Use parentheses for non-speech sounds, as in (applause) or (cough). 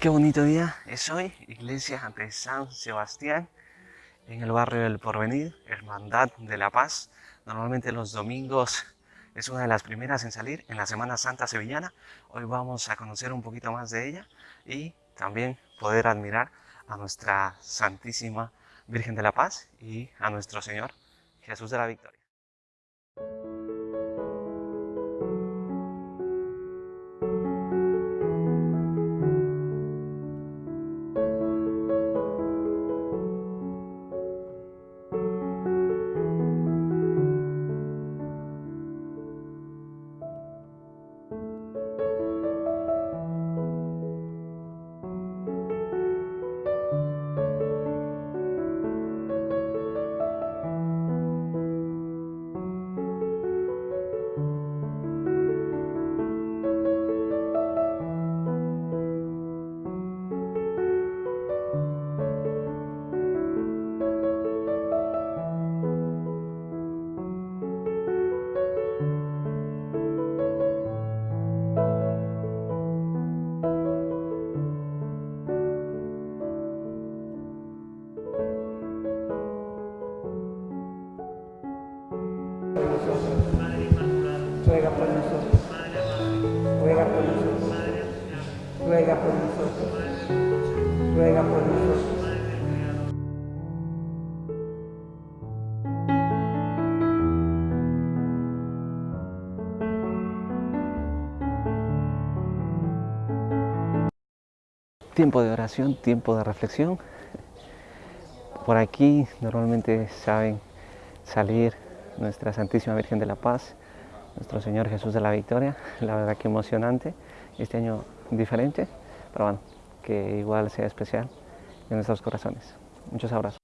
Qué bonito día es hoy, iglesia de San Sebastián, en el barrio del Porvenir, Hermandad de la Paz. Normalmente los domingos es una de las primeras en salir en la Semana Santa Sevillana. Hoy vamos a conocer un poquito más de ella y también poder admirar a nuestra Santísima Virgen de la Paz y a nuestro Señor Jesús de la Victoria. Ruega por nosotros, ruega por nosotros, ruega por nosotros, ruega por nosotros. Tiempo de oración, tiempo de reflexión. Por aquí normalmente saben salir nuestra Santísima Virgen de la Paz, nuestro Señor Jesús de la Victoria. (laughs) La verdad que emocionante, este año diferente, pero bueno, que igual sea especial en nuestros corazones. Muchos abrazos.